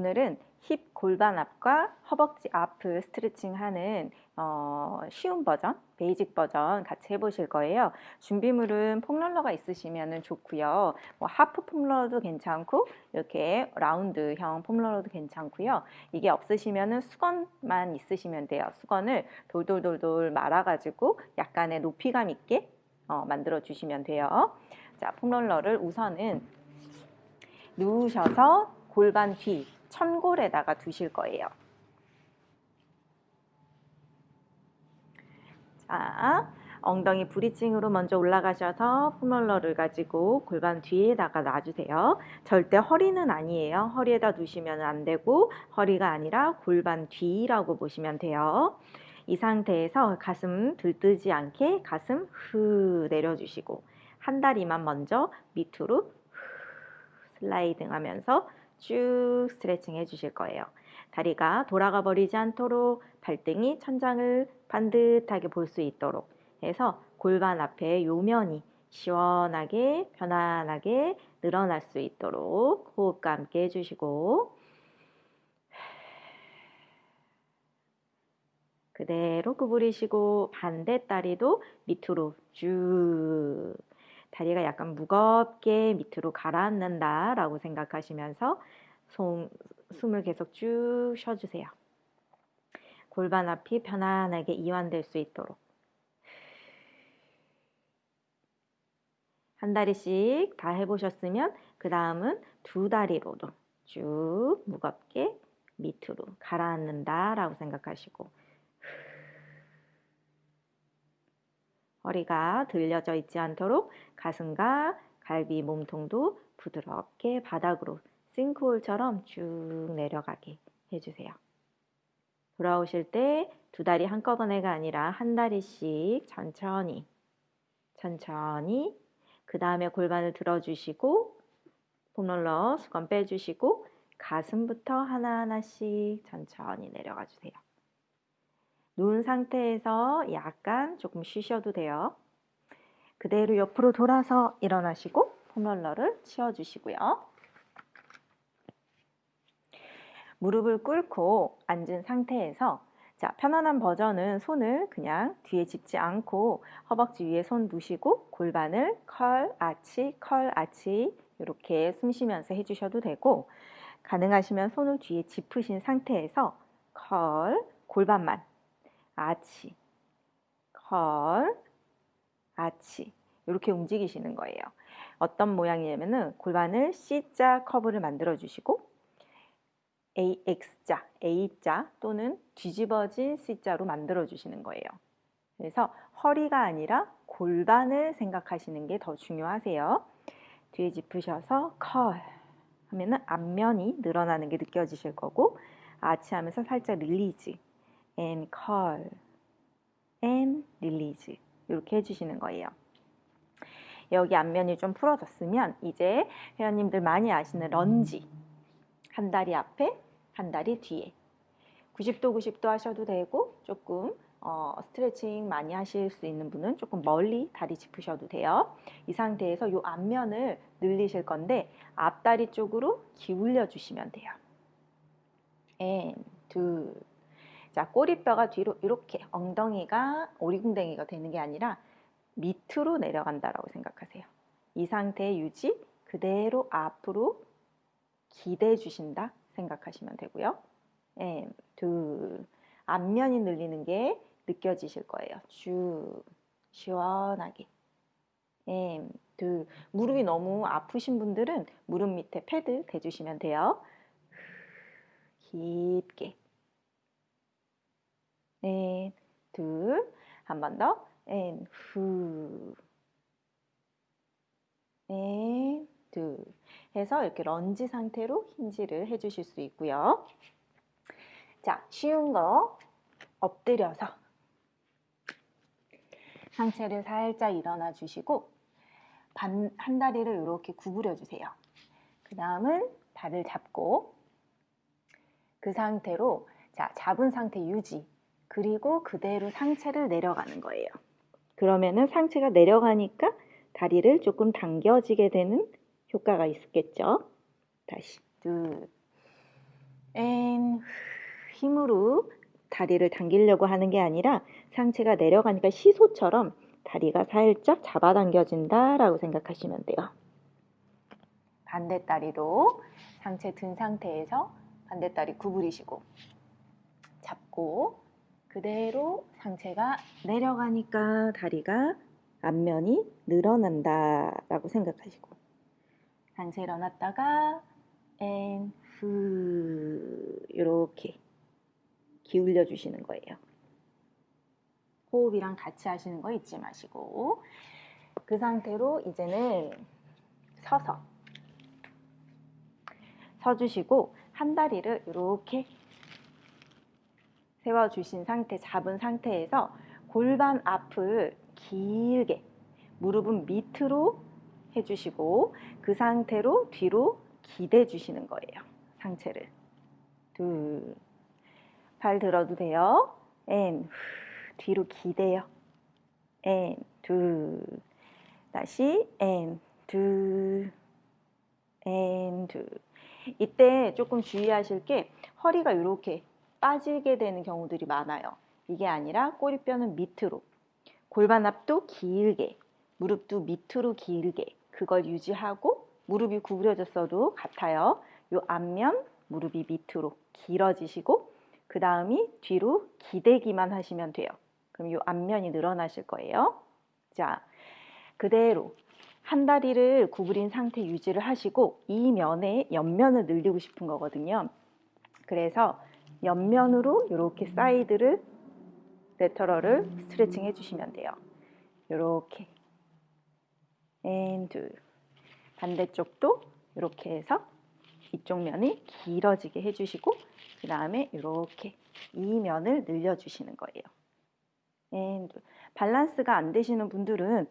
오늘은 힙 골반 앞과 허벅지 앞을 스트레칭 하는 어, 쉬운 버전, basic 버전 같이 해보실 거예요. 준비물은 폼롤러가 있으시면 좋고요. 뭐 half 폼롤러도 괜찮고 이렇게 라운드형 폼롤러도 괜찮고요. 이게 없으시면 수건만 있으시면 돼요. 수건을 돌돌돌돌 말아가지고 약간의 높이감 있게 어, 만들어 주시면 돼요. 자, 폼롤러를 우선은 누우셔서 골반 뒤 천골에다가 두실 거예요. 자, 엉덩이 브리칭으로 먼저 올라가셔서 폼롤러를 가지고 골반 뒤에다가 놔주세요. 절대 허리는 아니에요. 허리에다 두시면 안 되고 허리가 아니라 골반 뒤라고 보시면 돼요. 이 상태에서 가슴 들뜨지 않게 가슴 후 내려주시고 한 다리만 먼저 밑으로 슬라이딩 하면서 쭉 스트레칭 해주실 거예요. 다리가 돌아가 버리지 않도록 발등이 천장을 반듯하게 볼 수 있도록 해서 골반 앞에 요면이 시원하게 편안하게 늘어날 수 있도록 호흡과 함께 해주시고 그대로 구부리시고 반대 다리도 밑으로 쭉 다리가 약간 무겁게 밑으로 가라앉는다 라고 생각하시면서 손, 숨을 계속 쭉 쉬어주세요. 골반 앞이 편안하게 이완될 수 있도록 한 다리씩 다 해보셨으면 그 다음은 두 다리로도 쭉 무겁게 밑으로 가라앉는다 라고 생각하시고 허리가 들려져 있지 않도록 가슴과 갈비 몸통도 부드럽게 바닥으로 싱크홀처럼 쭉 내려가게 해주세요. 돌아오실 때 두 다리 한꺼번에가 아니라 한 다리씩 천천히 천천히 그 다음에 골반을 들어주시고 폼롤러 수건 빼주시고 가슴부터 하나하나씩 천천히 내려가 주세요. 누운 상태에서 약간 조금 쉬셔도 돼요. 그대로 옆으로 돌아서 일어나시고 폼롤러를 치워주시고요. 무릎을 꿇고 앉은 상태에서 자 편안한 버전은 손을 그냥 뒤에 짚지 않고 허벅지 위에 손 두시고 골반을 컬, 아치, 컬, 아치 이렇게 숨 쉬면서 해주셔도 되고 가능하시면 손을 뒤에 짚으신 상태에서 컬, 골반만 아치, 컬, 아치 이렇게 움직이시는 거예요. 어떤 모양이냐면은 골반을 C자 커브를 만들어 주시고 AX자, A자 또는 뒤집어진 C자로 만들어 주시는 거예요. 그래서 허리가 아니라 골반을 생각하시는 게 더 중요하세요. 뒤에 짚으셔서 curl 하면은 앞면이 늘어나는 게 느껴지실 거고 아치 하면서 살짝 release and curl and release 이렇게 해주시는 거예요. 여기 앞면이 좀 풀어졌으면 이제 회원님들 많이 아시는 런지 한 다리 앞에 한 다리 뒤에 90도 90도 하셔도 되고 조금 어, 스트레칭 많이 하실 수 있는 분은 조금 멀리 다리 짚으셔도 돼요. 이 상태에서 이 앞면을 늘리실 건데 앞다리 쪽으로 기울여 주시면 돼요. and 둘 자, 꼬리뼈가 뒤로 이렇게 엉덩이가 오리궁뎅이가 되는 게 아니라 밑으로 내려간다라고 생각하세요. 이 상태 유지 그대로 앞으로 기대 주신다 생각하시면 되고요. and, 둘, 앞면이 늘리는 게 느껴지실 거예요. 쭉 시원하게. and, 둘, 무릎이 너무 아프신 분들은 무릎 밑에 패드 대주시면 돼요. 깊게. 앤, 둘, 한 번 더, 앤, 후, 앤, 둘 해서 이렇게 런지 상태로 hinge를 해주실 수 있고요. 자, 쉬운 거 엎드려서 상체를 살짝 일어나 주시고 반, 한 다리를 이렇게 구부려 주세요. 그 다음은 발을 잡고 그 상태로 자 잡은 상태 유지 그리고 그대로 상체를 내려가는 거예요. 그러면은 상체가 내려가니까 다리를 조금 당겨지게 되는 효과가 있겠죠. 다시 둘, and 힘으로 다리를 당기려고 하는 게 아니라 상체가 내려가니까 시소처럼 다리가 살짝 잡아당겨진다라고 생각하시면 돼요. 반대 다리도 상체 든 상태에서 반대 다리 구부리시고 잡고 그대로 상체가 내려가니까 다리가 앞면이 늘어난다 라고 생각하시고. 상체 일어났다가 앤후 이렇게 기울여 주시는 거예요. 호흡이랑 같이 하시는 거 잊지 마시고. 그 상태로 이제는 서서. 서주시고 한 다리를 이렇게 세워주신 상태, 잡은 상태에서 골반 앞을 길게 무릎은 밑으로 해주시고 그 상태로 뒤로 기대 주시는 거예요. 상체를. 둘. 발 들어도 돼요. and. 뒤로 기대요. 앤. 둘. 다시 앤. 둘. 앤. 둘. 이때 조금 주의하실 게 허리가 이렇게 빠지게 되는 경우들이 많아요. 이게 아니라 꼬리뼈는 밑으로, 골반 앞도 길게, 무릎도 밑으로 길게 그걸 유지하고 무릎이 구부려졌어도 같아요. 요 앞면 무릎이 밑으로 길어지시고 그 다음이 뒤로 기대기만 하시면 돼요. 그럼 요 앞면이 늘어나실 거예요. 자, 그대로 한 다리를 구부린 상태 유지를 하시고 이 면에 옆면을 늘리고 싶은 거거든요. 그래서 옆면으로 이렇게 사이드를 lateral을 스트레칭 해주시면 돼요. 이렇게 and 둘 반대쪽도 이렇게 해서 이쪽 면이 길어지게 해주시고 그 다음에 이렇게 이 면을 늘려주시는 거예요. and 둘 밸런스가 안 되시는 분들은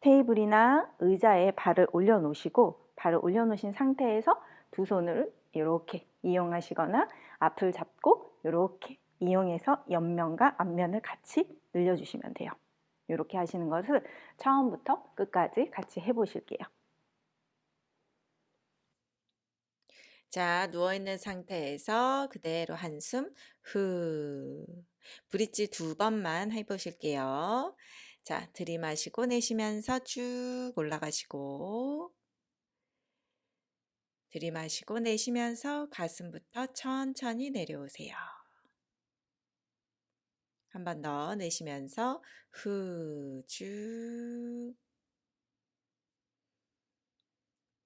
테이블이나 의자에 발을 올려놓으시고 발을 올려놓으신 상태에서 두 손을 이렇게 이용하시거나 앞을 잡고 이렇게 이용해서 옆면과 앞면을 같이 늘려주시면 돼요. 이렇게 하시는 것을 처음부터 끝까지 같이 해보실게요. 자, 누워있는 상태에서 그대로 한숨 후 브릿지 두 번만 해보실게요. 자, 들이마시고 내쉬면서 쭉 올라가시고 들이마시고 내쉬면서 가슴부터 천천히 내려오세요. 한 번 더 내쉬면서 후 쭉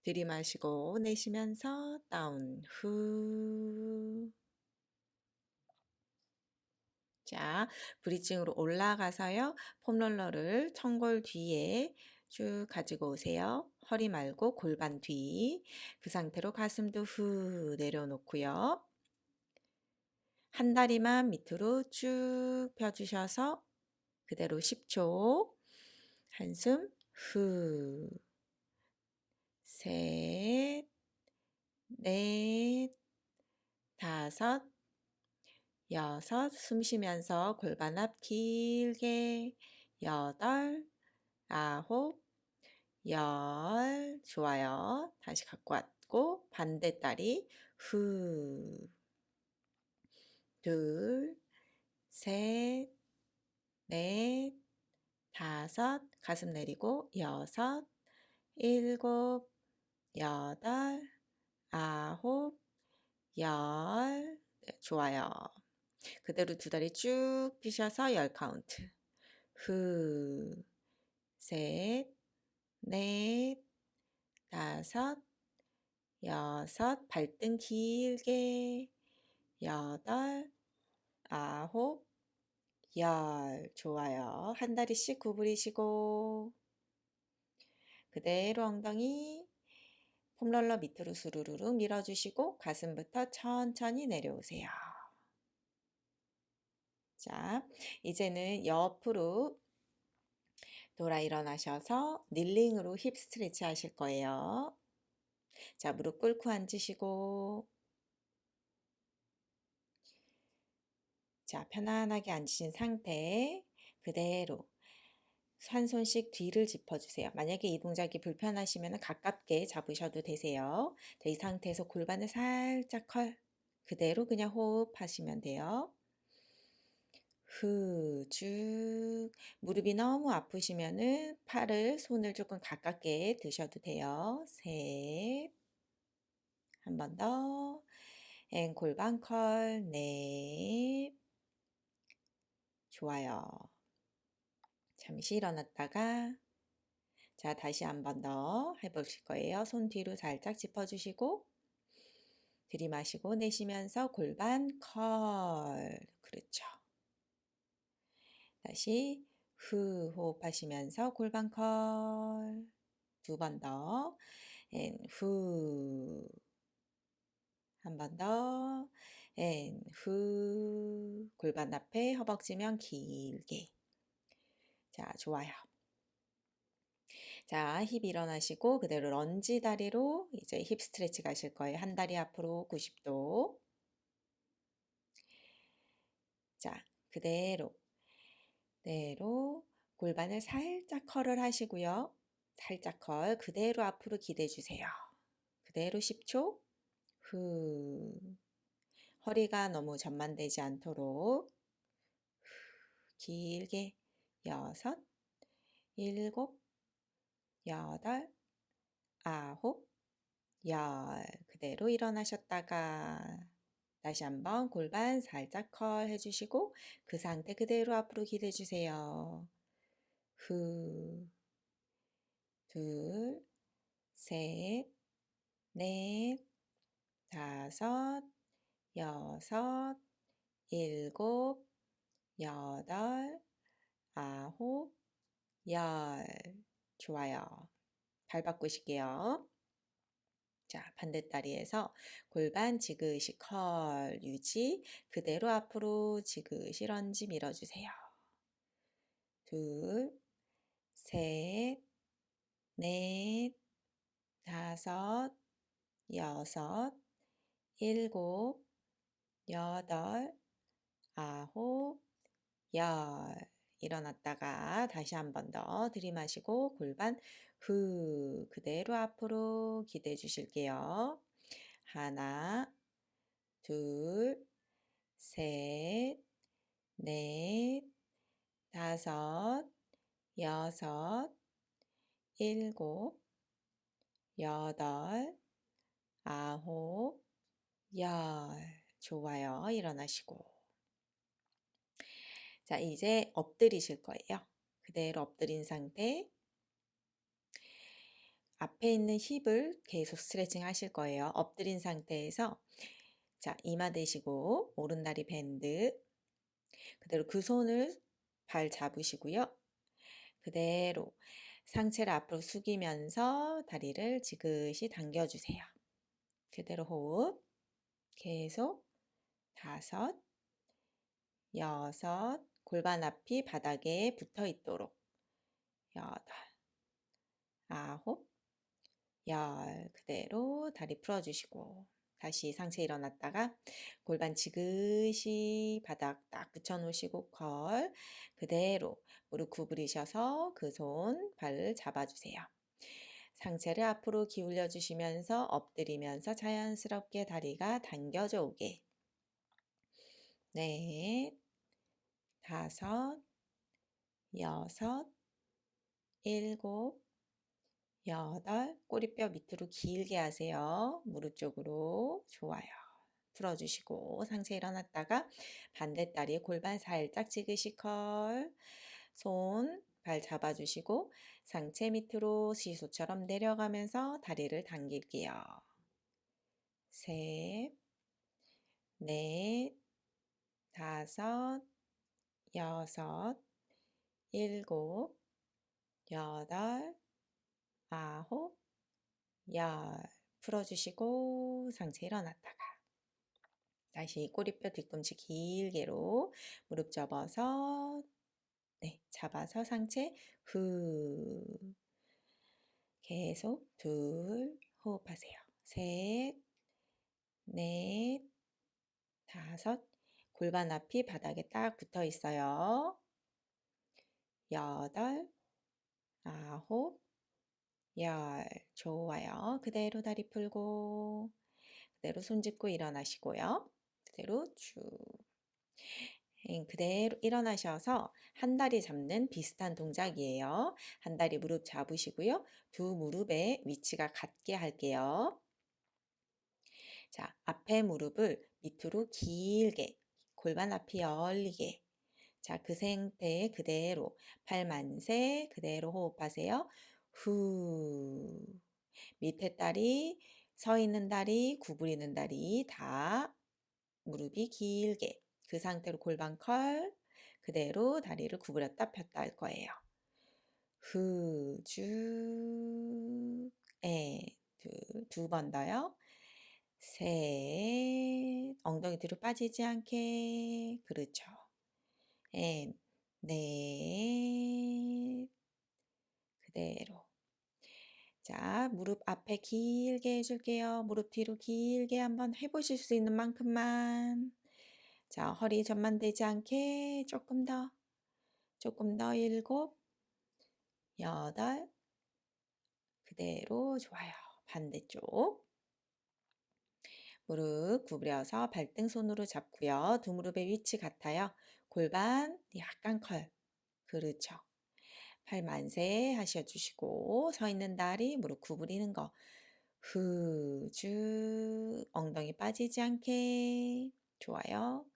들이마시고 내쉬면서 다운 후 자, 브리징으로 올라가서요. 폼롤러를 청골 뒤에 쭉 가지고 오세요. 허리 말고 골반 뒤. 그 상태로 가슴도 후 내려놓고요. 한 다리만 밑으로 쭉 펴주셔서 그대로 10초. 한숨 후. 셋, 넷, 다섯, 여섯, 숨 쉬면서 골반 앞 길게, 여덟, 아홉, 열, 좋아요. 다시 갖고 왔고, 반대 다리, 후, 둘, 셋, 넷, 다섯, 가슴 내리고, 여섯, 일곱, 여덟, 아홉, 열, 네, 좋아요. 그대로 두 다리 쭉 펴셔서 열 카운트. 후, 셋, 넷, 다섯, 여섯, 발등 길게, 여덟, 아홉, 열. 좋아요. 한 다리씩 구부리시고, 그대로 엉덩이 foam roller 밑으로 수르르륵 밀어주시고 가슴부터 천천히 내려오세요. 자, 이제는 옆으로 돌아 일어나셔서 닐링으로 힙 스트레치 하실 거예요. 자, 무릎 꿇고 앉으시고 자, 편안하게 앉으신 상태 그대로 한 손씩 뒤를 짚어주세요. 만약에 이 동작이 불편하시면 가깝게 잡으셔도 되세요. 자, 이 상태에서 골반을 살짝 컬, 그대로 그냥 호흡하시면 돼요. 후, 쭉. 무릎이 너무 아프시면은 팔을, 손을 조금 가깝게 두셔도 돼요. 셋. 한 번 더. and 골반 curl. 넷. 좋아요. 잠시 일어났다가 자, 다시 한 번 더 해보실 거예요. 손 뒤로 살짝 짚어주시고 들이마시고 내쉬면서 골반 curl. 그렇죠. 다시 후 호흡하시면서 골반 curl. 두 번 더. and 후. 한 번 더. and 후. 골반 앞에 허벅지면 길게. 자, 좋아요. 자, 힙 일어나시고 그대로 런지 다리로 이제 hip stretch 가실 거예요. 한 다리 앞으로 90도. 자, 그대로 그대로 골반을 살짝 컬을 하시고요. 살짝 컬 그대로 앞으로 기대 주세요. 그대로 10초. 후. 허리가 너무 전만되지 않도록 길게 여섯, 일곱, 여덟, 아홉, 열. 그대로 일어나셨다가 다시 한번 골반 살짝 컬 해주시고 그 상태 그대로 앞으로 기대 주세요. 후, 둘, 셋, 넷, 다섯, 여섯, 일곱, 여덟, 아홉, 열. 좋아요. 발 바꾸실게요. 자, 반대다리에서 골반 지그시 컬 유지. 그대로 앞으로 지그시 런지 밀어주세요. 둘, 셋, 넷, 다섯, 여섯, 일곱, 여덟, 아홉, 열. 일어났다가 다시 한 번 더 들이마시고 골반 후 그대로 앞으로 기대 주실게요. 하나, 둘, 셋, 넷, 다섯, 여섯, 일곱, 여덟, 아홉, 열. 좋아요. 일어나시고. 자, 이제 엎드리실 거예요. 그대로 엎드린 상태. 앞에 있는 힙을 계속 스트레칭 하실 거예요. 엎드린 상태에서 자, 이마 대시고 오른다리 밴드 그대로 그 손을 발 잡으시고요. 그대로 상체를 앞으로 숙이면서 다리를 지그시 당겨주세요. 그대로 호흡. 계속 다섯, 여섯, 골반 앞이 바닥에 붙어 있도록 여덟, 아홉, 열 그대로 다리 풀어주시고 다시 상체 일어났다가 골반 지그시 바닥 딱 붙여 놓으시고 컬 그대로 무릎 구부리셔서 그 손발 잡아주세요. 상체를 앞으로 기울여 주시면서 엎드리면서 자연스럽게 다리가 당겨져 오게 넷, 다섯, 여섯, 일곱, 여덟, 꼬리뼈 밑으로 길게 하세요. 무릎 쪽으로. 좋아요. 풀어주시고 상체 일어났다가 반대 다리 골반 살짝 지그시 컬. 손, 발 잡아주시고 상체 밑으로 시소처럼 내려가면서 다리를 당길게요. 셋, 넷, 다섯, 여섯, 일곱, 여덟, 아홉, 열. 풀어주시고 상체 일어났다가 다시 꼬리뼈 뒤꿈치 길게로 무릎 접어서 네, 잡아서 상체 후 계속 둘 호흡하세요. 셋, 넷, 다섯 골반 앞이 바닥에 딱 붙어 있어요. 여덟, 아홉, 열. 좋아요. 그대로 다리 풀고 그대로 손 짚고 일어나시고요. 그대로 쭉. 예, 그대로 일어나셔서 한 다리 잡는 비슷한 동작이에요. 한 다리 무릎 잡으시고요. 두 무릎의 위치가 같게 할게요. 자, 앞에 무릎을 밑으로 길게, 골반 앞이 열리게. 자, 그 상태 그대로 팔 만세 그대로 호흡하세요. 후. 밑에 다리, 서 있는 다리, 구부리는 다리 다 무릎이 길게. 그 상태로 골반 컬. 그대로 다리를 구부렸다 폈다 할 거예요. 후, 쭉, 에, 둘, 두 번 더요. 셋, 엉덩이 뒤로 빠지지 않게. 그렇죠. and, 넷, 그대로. 자, 무릎 앞에 길게 해줄게요. 무릎 뒤로 길게 한번 해보실 수 있는 만큼만. 자, 허리 전만되지 않게 조금 더, 조금 더 일곱, 여덟, 그대로 좋아요. 반대쪽. 무릎 구부려서 발등 손으로 잡고요. 두 무릎의 위치 같아요. 골반 약간 curl. 그렇죠. 팔 만세 하셔주시고 서 있는 다리 무릎 구부리는 거. 후, 쭉 엉덩이 빠지지 않게. 좋아요.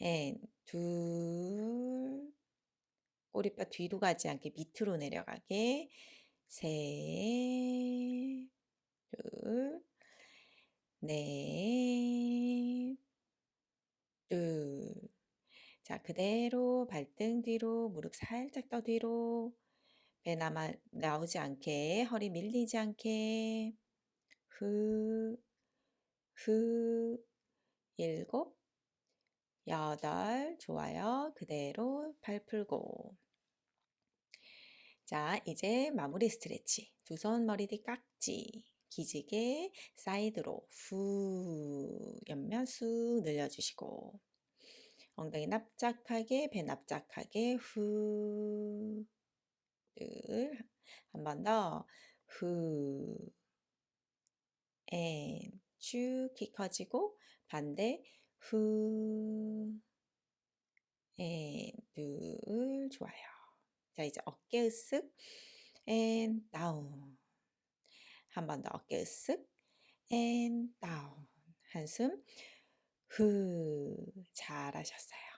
and, 둘, 꼬리뼈 뒤로 가지 않게 밑으로 내려가게. 셋, 둘, 넷, 둘. 자, 그대로 발등 뒤로, 무릎 살짝 더 뒤로. 배 남아, 나오지 않게, 허리 밀리지 않게. 후, 후, 일곱, 여덟. 좋아요. 그대로 팔 풀고. 자, 이제 마무리 스트레치. 두 손 머리 뒤 깍지. 기지개 사이드로 후 옆면 쑥 늘려주시고 엉덩이 납작하게 배 납작하게 후. 둘 한 번 더. 후. and 쭉 키 커지고 반대. 후. and 둘 좋아요. 자 이제 어깨 으쓱. and. Down. 한 번 더 어깨 으쓱. and. Down. 한숨 후 잘하셨어요.